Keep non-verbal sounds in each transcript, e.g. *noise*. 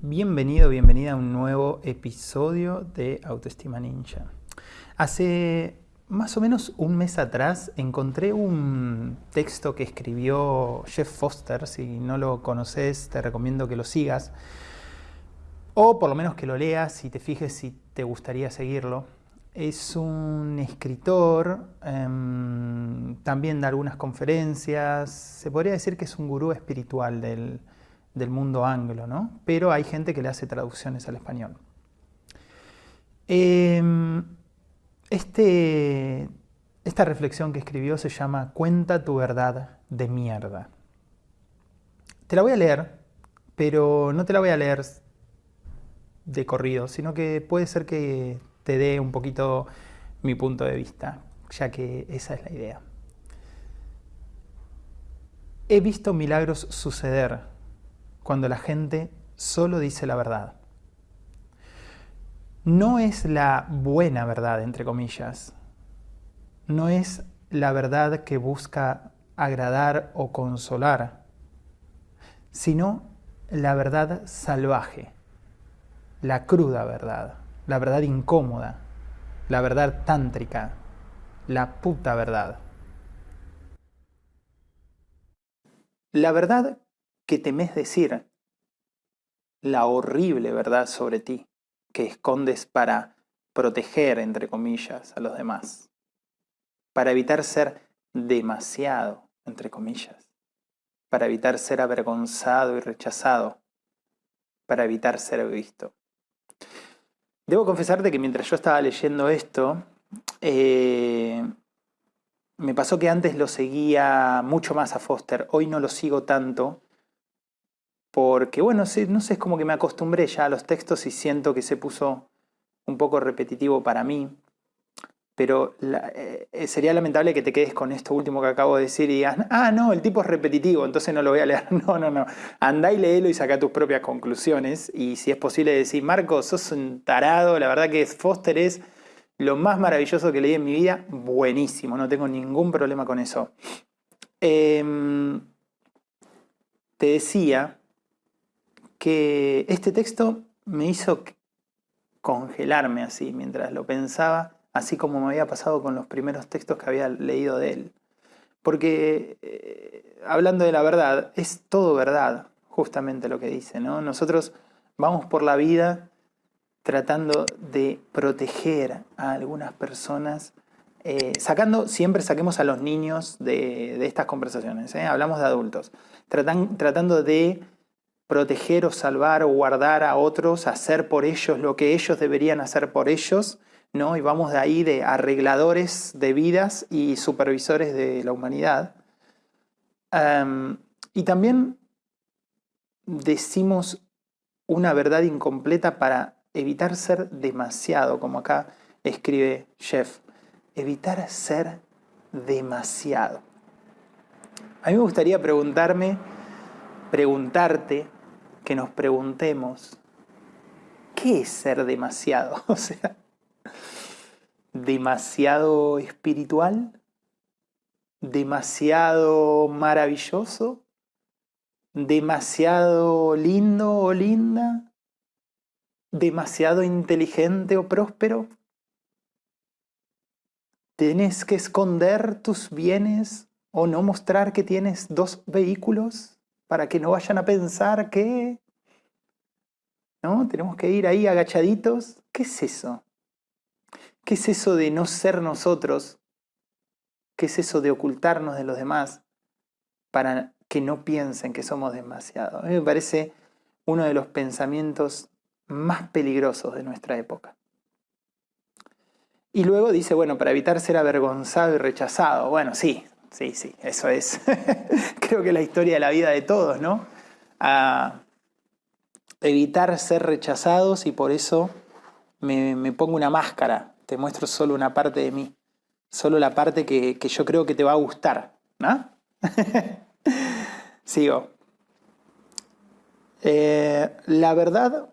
Bienvenido, bienvenida a un nuevo episodio de Autoestima Ninja. Hace más o menos un mes atrás encontré un texto que escribió Jeff Foster. Si no lo conoces, te recomiendo que lo sigas. O por lo menos que lo leas y te fijes si te gustaría seguirlo. Es un escritor, em, también da algunas conferencias. Se podría decir que es un gurú espiritual del, del mundo anglo, ¿no? Pero hay gente que le hace traducciones al español. Em, este, esta reflexión que escribió se llama Cuenta tu verdad de mierda. Te la voy a leer, pero no te la voy a leer de corrido, sino que puede ser que te dé un poquito mi punto de vista, ya que esa es la idea. He visto milagros suceder cuando la gente solo dice la verdad. No es la buena verdad, entre comillas. No es la verdad que busca agradar o consolar, sino la verdad salvaje, la cruda verdad, la verdad incómoda, la verdad tántrica, la puta verdad. La verdad que temes decir la horrible verdad sobre ti que escondes para proteger, entre comillas, a los demás, para evitar ser demasiado, entre comillas, para evitar ser avergonzado y rechazado, para evitar ser visto. Debo confesarte que mientras yo estaba leyendo esto, eh, me pasó que antes lo seguía mucho más a Foster, hoy no lo sigo tanto, porque bueno, no sé, es como que me acostumbré ya a los textos y siento que se puso un poco repetitivo para mí, pero eh, sería lamentable que te quedes con esto último que acabo de decir y digas, ah, no, el tipo es repetitivo, entonces no lo voy a leer. *laughs* No, no, no. Andá y léelo y saca tus propias conclusiones. Y si es posible decir, Marco, sos un tarado, la verdad que Foster es lo más maravilloso que leí en mi vida, buenísimo, no tengo ningún problema con eso. Em, te decía que este texto me hizo congelarme así mientras lo pensaba, así como me había pasado con los primeros textos que había leído de él. Porque, eh, hablando de la verdad, es todo verdad, justamente lo que dice, ¿no? Nosotros vamos por la vida tratando de proteger a algunas personas, eh, sacando, siempre saquemos a los niños de, estas conversaciones, ¿eh? hablamos de adultos, tratando de proteger o salvar o guardar a otros, hacer por ellos lo que ellos deberían hacer por ellos, ¿no? Y vamos de ahí de arregladores de vidas y supervisores de la humanidad. y también decimos una verdad incompleta para evitar ser demasiado, como acá escribe Jeff, evitar ser demasiado. A mí me gustaría preguntarme, preguntarte, que nos preguntemos, ¿qué es ser demasiado? *laughs* O sea, ¿demasiado espiritual? ¿Demasiado maravilloso? ¿Demasiado lindo o linda? ¿Demasiado inteligente o próspero? ¿Tienes que esconder tus bienes o no mostrar que tienes dos vehículos? Para que no vayan a pensar que... ¿No? Tenemos que ir ahí agachaditos. ¿Qué es eso? ¿Qué es eso de no ser nosotros? ¿Qué es eso de ocultarnos de los demás para que no piensen que somos demasiado? A mí me parece uno de los pensamientos más peligrosos de nuestra época. Y luego dice, bueno, para evitar ser avergonzado y rechazado. Bueno, sí, Sí, sí, eso es. *laughs* Creo que la historia de la vida de todos, ¿no? A evitar ser rechazados y por eso me, pongo una máscara. Te muestro solo una parte de mí. Solo la parte que, yo creo que te va a gustar, ¿no? *laughs* Sigo. Eh, la verdad,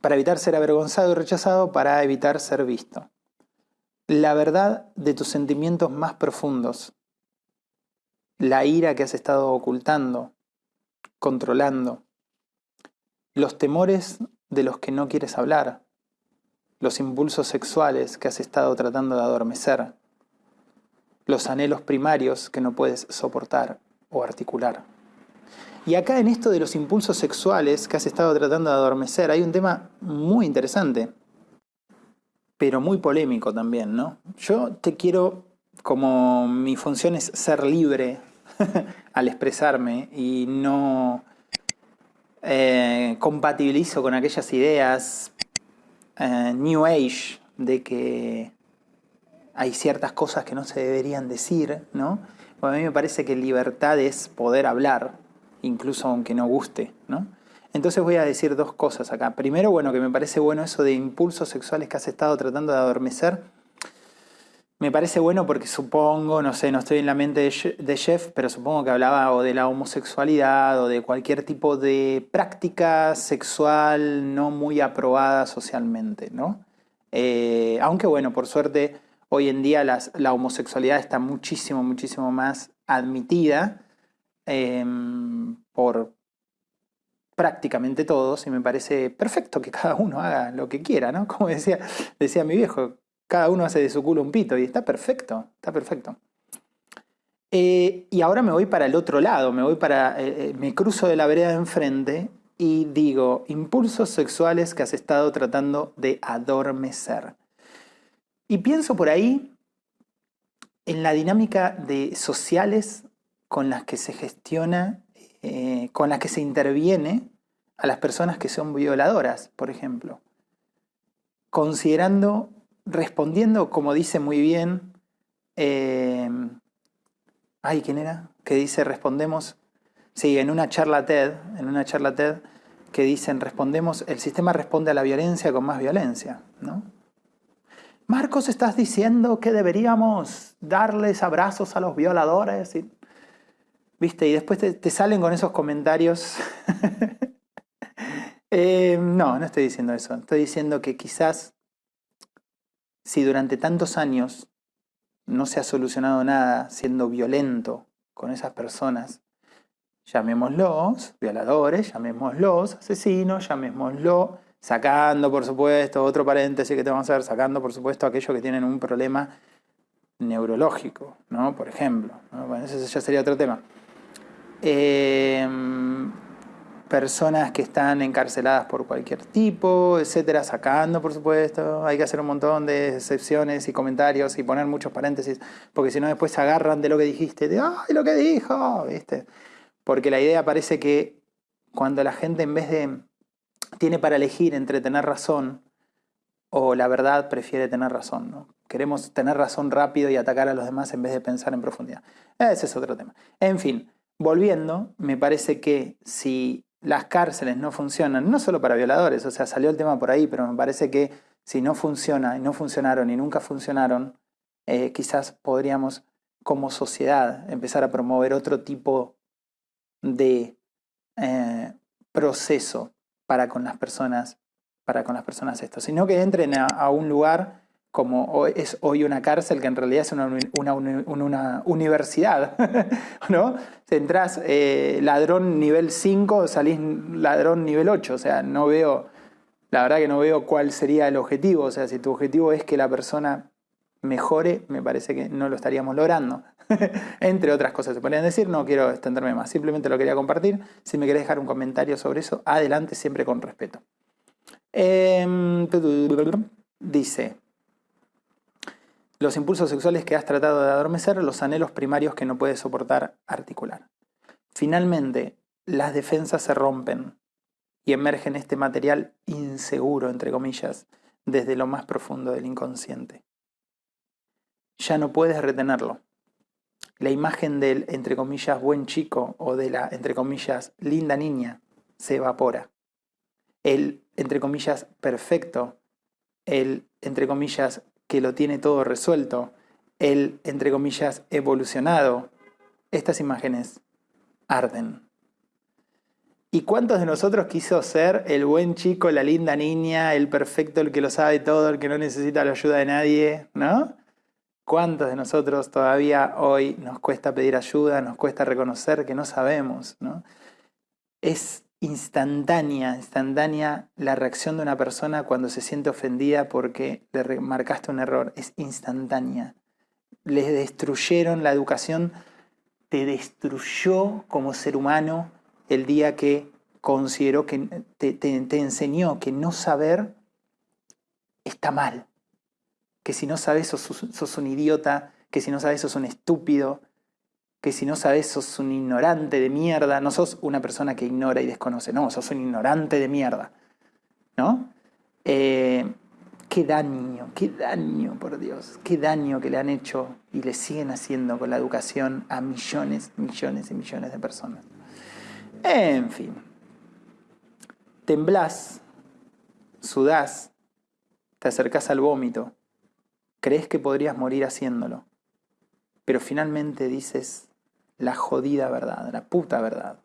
para evitar ser avergonzado y rechazado, para evitar ser visto la verdad de tus sentimientos más profundos, la ira que has estado ocultando, controlando, los temores de los que no quieres hablar, los impulsos sexuales que has estado tratando de adormecer, los anhelos primarios que no puedes soportar o articular. Y acá en esto de los impulsos sexuales que has estado tratando de adormecer hay un tema muy interesante, pero muy polémico también, ¿no? Yo te quiero, como mi función es ser libre *laughs* al expresarme y no eh, compatibilizo con aquellas ideas eh, New Age de que hay ciertas cosas que no se deberían decir, ¿no? a mí me parece que libertad es poder hablar, incluso aunque no guste, ¿no? Entonces voy a decir dos cosas acá. Primero, bueno, que me parece bueno eso de impulsos sexuales que has estado tratando de adormecer. Me parece bueno porque supongo, no sé, no estoy en la mente de Jeff, pero supongo que hablaba o de la homosexualidad o de cualquier tipo de práctica sexual no muy aprobada socialmente, ¿no? Eh, aunque bueno, por suerte hoy en día la homosexualidad está muchísimo, muchísimo más admitida Em, por prácticamente todos y me parece perfecto que cada uno haga lo que quiera, ¿no? *laughs* Como decía, decía mi viejo, cada uno hace de su culo un pito y está perfecto, está perfecto. Eh, y ahora me voy para el otro lado, me voy para, eh, eh, me cruzo de la vereda de enfrente y digo, impulsos sexuales que has estado tratando de adormecer. Y pienso por ahí en la dinámica de sociales con las que se gestiona, eh, con las que se interviene a las personas que son violadoras, por ejemplo. Considerando, respondiendo, como dice muy bien, eh, ay, ¿quién era? Que dice, respondemos, sí, en una charla TED, en una charla TED, que dicen, respondemos, el sistema responde a la violencia con más violencia, ¿no? Marcos, estás diciendo que deberíamos darles abrazos a los violadores. ¿Viste? Y después te, salen con esos comentarios. *laughs* Eh, no, no estoy diciendo eso. Estoy diciendo que quizás si durante tantos años no se ha solucionado nada siendo violento con esas personas, llamémoslos violadores, llamémoslos asesinos, llamémoslo, sacando por supuesto, otro paréntesis que te vamos a ver, sacando por supuesto aquellos que tienen un problema neurológico, ¿no? Por ejemplo. Bueno, ese ya sería otro tema. Em, personas que están encarceladas por cualquier tipo, etcétera, sacando, por supuesto. Hay que hacer un montón de excepciones y comentarios y poner muchos paréntesis, porque si no después se agarran de lo que dijiste, de ¡ay, lo que dijo! ¿Viste? Porque la idea parece que cuando la gente en vez de tiene para elegir entre tener razón o la verdad, prefiere tener razón, ¿no? Queremos tener razón rápido y atacar a los demás en vez de pensar en profundidad. Ese es otro tema. En fin, Volviendo, me parece que si las cárceles no funcionan, no solo para violadores, o sea, salió el tema por ahí, pero me parece que si no funciona y no funcionaron y nunca funcionaron, eh, quizás podríamos como sociedad empezar a promover otro tipo de eh, proceso para con las personas, para con las personas esto, sino que entren a un lugar como es hoy una cárcel que en realidad es una, una, universidad, ¿no? Entrás eh, ladrón nivel 5, salís ladrón nivel 8, o sea, no veo, la verdad que no veo cuál sería el objetivo, o sea, si tu objetivo es que la persona mejore, me parece que no lo estaríamos logrando. Entre otras cosas se podrían decir, no quiero extenderme más, simplemente lo quería compartir. Si me querés dejar un comentario sobre eso, adelante, siempre con respeto. Em, dice, los impulsos sexuales que has tratado de adormecer, los anhelos primarios que no puedes soportar articular. Finalmente, las defensas se rompen y emergen este material inseguro, entre comillas, desde lo más profundo del inconsciente. Ya no puedes retenerlo. La imagen del, entre comillas, buen chico o de la, entre comillas, linda niña se evapora. El, entre comillas, perfecto, el, entre comillas, que lo tiene todo resuelto, el, entre comillas, evolucionado, estas imágenes arden. ¿Y cuántos de nosotros quiso ser el buen chico, la linda niña, el perfecto, el que lo sabe todo, el que no necesita la ayuda de nadie? ¿No? ¿Cuántos de nosotros todavía hoy nos cuesta pedir ayuda, nos cuesta reconocer que no sabemos? ¿no? Es instantánea, instantánea la reacción de una persona cuando se siente ofendida porque le remarcaste un error, es instantánea. Les destruyeron la educación, te destruyó como ser humano el día que consideró que te, enseñó que no saber está mal, que si no sabes sos, sos un idiota, que si no sabes sos un estúpido, que si no sabes sos un ignorante de mierda, no sos una persona que ignora y desconoce, no, sos un ignorante de mierda, ¿no? Eh, qué daño, qué daño, por Dios, qué daño que le han hecho y le siguen haciendo con la educación a millones, millones y millones de personas. En fin, temblás, sudás, te acercás al vómito, crees que podrías morir haciéndolo, pero finalmente dices, la jodida verdad, la puta verdad,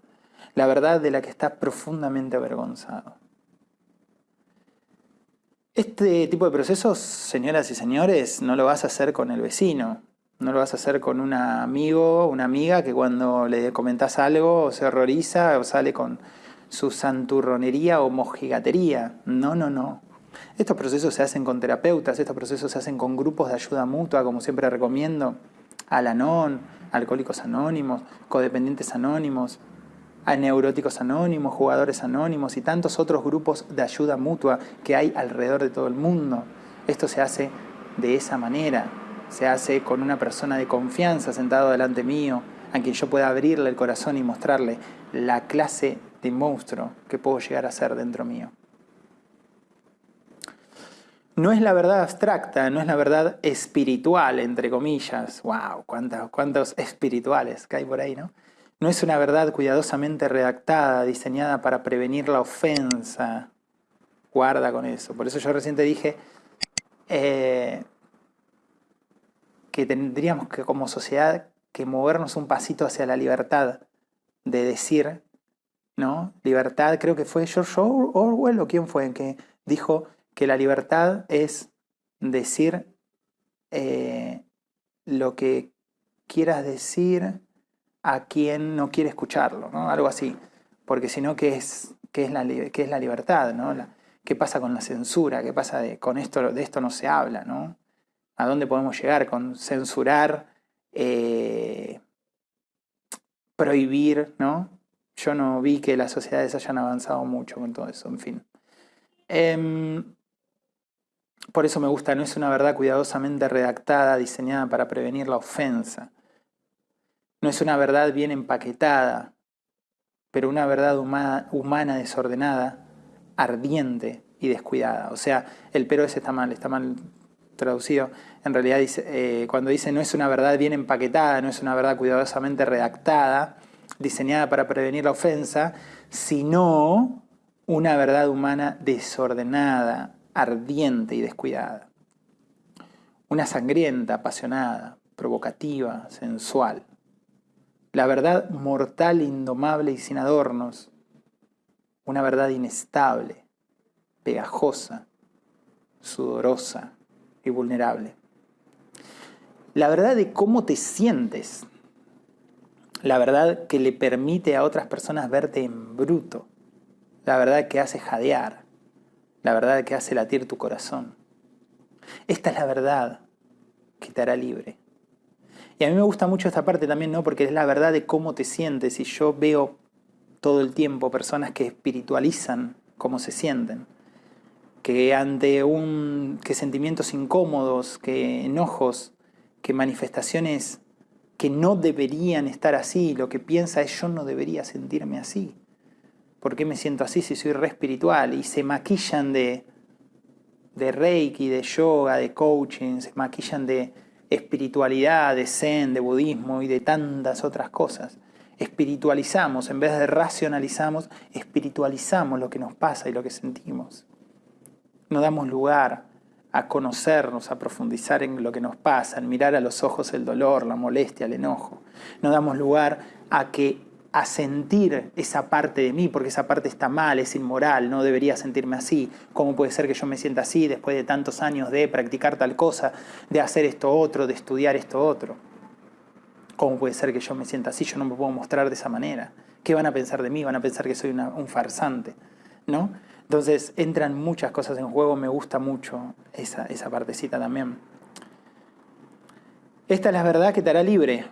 la verdad de la que estás profundamente avergonzado. Este tipo de procesos, señoras y señores, no lo vas a hacer con el vecino, no lo vas a hacer con un amigo, una amiga que cuando le comentás algo se horroriza o sale con su santurronería o mojigatería. No, no, no. Estos procesos se hacen con terapeutas, estos procesos se hacen con grupos de ayuda mutua, como siempre recomiendo. Alanon, Alcohólicos Anónimos, Codependientes Anónimos, a Neuróticos Anónimos, Jugadores Anónimos y tantos otros grupos de ayuda mutua que hay alrededor de todo el mundo. Esto se hace de esa manera, se hace con una persona de confianza sentado delante mío, a quien yo pueda abrirle el corazón y mostrarle la clase de monstruo que puedo llegar a ser dentro mío. No es la verdad abstracta, no es la verdad espiritual, entre comillas. ¡Wow! ¿Cuántos, cuántos espirituales que hay por ahí, ¿no? No es una verdad cuidadosamente redactada, diseñada para prevenir la ofensa. Guarda con eso. Por eso yo recién te dije eh, que tendríamos que como sociedad que movernos un pasito hacia la libertad de decir, ¿no? Libertad, creo que fue George Orwell o quién fue, que dijo que la libertad es decir eh, lo que quieras decir a quien no quiere escucharlo, ¿no? Algo así. Porque si no, ¿qué es, qué es, la, qué es la libertad? ¿no? ¿Qué pasa con la censura? ¿Qué pasa de, con esto? De esto no se habla, ¿no? ¿A dónde podemos llegar con censurar, eh, prohibir, ¿no? Yo no vi que las sociedades hayan avanzado mucho con todo eso, en fin. Em, por eso me gusta, no es una verdad cuidadosamente redactada, diseñada para prevenir la ofensa. No es una verdad bien empaquetada, pero una verdad humana, desordenada, ardiente y descuidada. O sea, el pero ese está mal, está mal traducido. En realidad eh, cuando dice no es una verdad bien empaquetada, no es una verdad cuidadosamente redactada, diseñada para prevenir la ofensa, sino una verdad humana desordenada, ardiente y descuidada. Una sangrienta, apasionada, provocativa, sensual. La verdad mortal, indomable y sin adornos. Una verdad inestable, pegajosa, sudorosa y vulnerable. La verdad de cómo te sientes. La verdad que le permite a otras personas verte en bruto. La verdad que hace jadear la verdad que hace latir tu corazón. Esta es la verdad que te hará libre. Y a mí me gusta mucho esta parte también, ¿no? Porque es la verdad de cómo te sientes. Y yo veo todo el tiempo personas que espiritualizan cómo se sienten. Que ante un. que sentimientos incómodos, que enojos, que manifestaciones que no deberían estar así, lo que piensa es yo no debería sentirme así. ¿Por qué me siento así si soy re espiritual? Y se maquillan de, de reiki, de yoga, de coaching, se maquillan de espiritualidad, de zen, de budismo y de tantas otras cosas. Espiritualizamos, en vez de racionalizamos, espiritualizamos lo que nos pasa y lo que sentimos. No damos lugar a conocernos, a profundizar en lo que nos pasa, en mirar a los ojos el dolor, la molestia, el enojo. No damos lugar a que a sentir esa parte de mí, porque esa parte está mal, es inmoral, no debería sentirme así. ¿Cómo puede ser que yo me sienta así después de tantos años de practicar tal cosa, de hacer esto otro, de estudiar esto otro? ¿Cómo puede ser que yo me sienta así? Yo no me puedo mostrar de esa manera. ¿Qué van a pensar de mí? Van a pensar que soy un farsante, ¿no? Entonces entran muchas cosas en juego, me gusta mucho esa, esa partecita también. Esta es la verdad que te hará libre.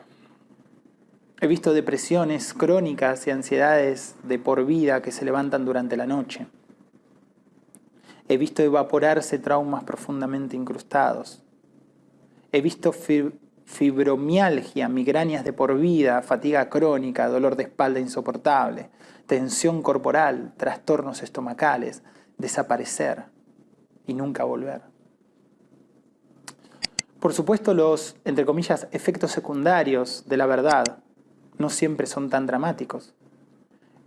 He visto depresiones crónicas y ansiedades de por vida que se levantan durante la noche. He visto evaporarse traumas profundamente incrustados. He visto fibromialgia, migrañas de por vida, fatiga crónica, dolor de espalda insoportable, tensión corporal, trastornos estomacales, desaparecer y nunca volver. Por supuesto, los, entre comillas, efectos secundarios de la verdad no siempre son tan dramáticos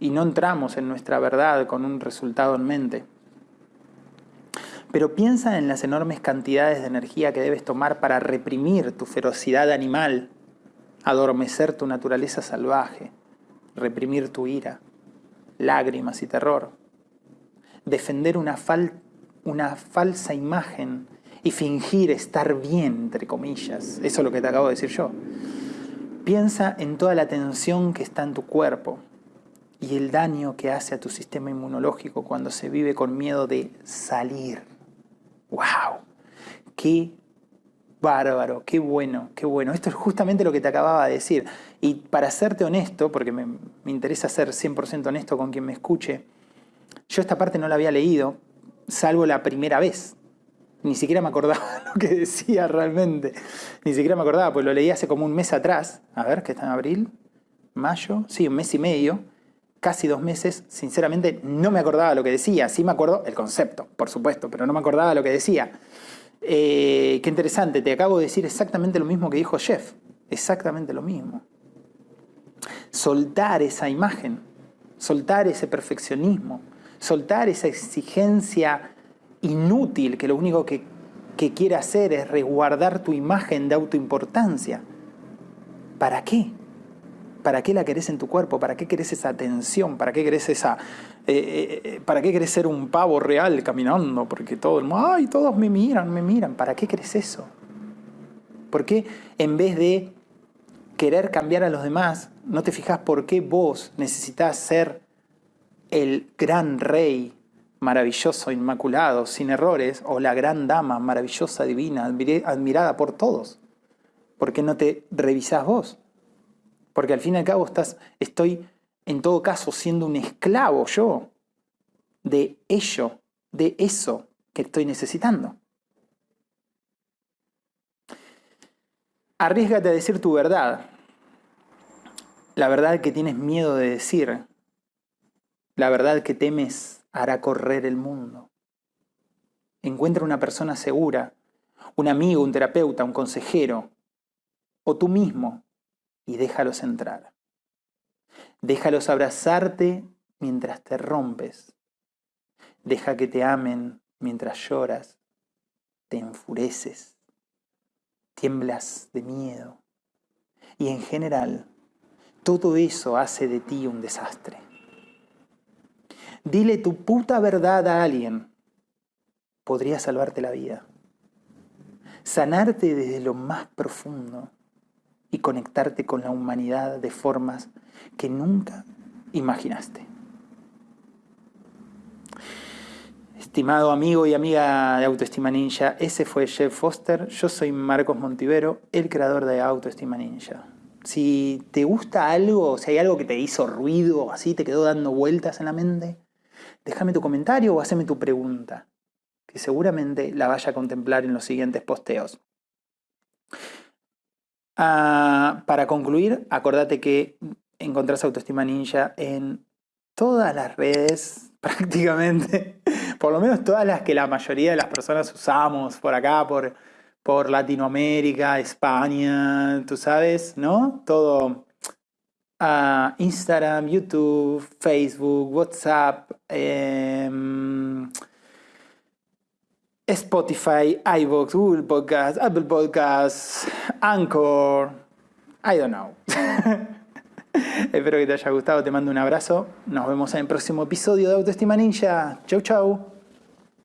y no entramos en nuestra verdad con un resultado en mente. Pero piensa en las enormes cantidades de energía que debes tomar para reprimir tu ferocidad animal, adormecer tu naturaleza salvaje, reprimir tu ira, lágrimas y terror, defender una, una falsa imagen y fingir estar bien, entre comillas. Eso es lo que te acabo de decir yo. Piensa en toda la tensión que está en tu cuerpo y el daño que hace a tu sistema inmunológico cuando se vive con miedo de salir ¡Wow! ¡Qué bárbaro! ¡Qué bueno! ¡Qué bueno! Esto es justamente lo que te acababa de decir. Y para serte honesto, porque me, interesa ser 100% honesto con quien me escuche, yo esta parte no la había leído, salvo la primera vez. Ni siquiera me acordaba *laughs* lo que decía realmente. Ni siquiera me acordaba, pues lo leí hace como un mes atrás. A ver, que está en abril, mayo, sí, un mes y medio casi dos meses, sinceramente no me acordaba lo que decía. Sí me acuerdo el concepto, por supuesto, pero no me acordaba lo que decía. Eh, qué interesante, te acabo de decir exactamente lo mismo que dijo Jeff. Exactamente lo mismo. Soltar esa imagen, soltar ese perfeccionismo, soltar esa exigencia inútil que lo único que, que quiere hacer es resguardar tu imagen de autoimportancia. ¿Para qué? ¿Para qué la querés en tu cuerpo? ¿Para qué querés esa atención? ¿Para qué querés esa... Eh, eh, eh, ¿Para qué querés ser un pavo real caminando? Porque todo el mundo, ay, todos me miran, me miran. ¿Para qué querés eso? ¿Por qué en vez de querer cambiar a los demás, no te fijas por qué vos necesitas ser el gran rey maravilloso, inmaculado, sin errores, o la gran dama maravillosa, divina, admirada por todos? ¿Por qué no te revisás vos? Porque al fin y al cabo estás, estoy en todo caso siendo un esclavo yo de ello, de eso que estoy necesitando. Arriesgate a decir tu verdad, la verdad que tienes miedo de decir, la verdad que temes hará correr el mundo. Encuentra una persona segura, un amigo, un terapeuta, un consejero, o tú mismo y déjalos entrar. Déjalos abrazarte mientras te rompes. Deja que te amen mientras lloras, te enfureces, tiemblas de miedo. Y en general, todo eso hace de ti un desastre. Dile tu puta verdad a alguien. Podría salvarte la vida. Sanarte desde lo más profundo y conectarte con la humanidad de formas que nunca imaginaste. Estimado amigo y amiga de Autoestima Ninja, ese fue Jeff Foster, yo soy Marcos Montivero, el creador de Autoestima Ninja. Si te gusta algo, si hay algo que te hizo ruido, así te quedó dando vueltas en la mente, déjame tu comentario o haceme tu pregunta, que seguramente la vaya a contemplar en los siguientes posteos. Ah, para concluir, acordate que encontrás Autoestima Ninja en todas las redes, *laughs* prácticamente, por lo menos todas las que la mayoría de las personas usamos por acá, por, por Latinoamérica, España, tú sabes, ¿no? Todo. Uh, Instagram, YouTube, Facebook, WhatsApp, eh, Spotify, iVoox, Google Podcasts, Apple Podcasts, Anchor, I don't know. *laughs* Espero que te haya gustado, te mando un abrazo. Nos vemos en el próximo episodio de Autoestima Ninja. Chau, chau.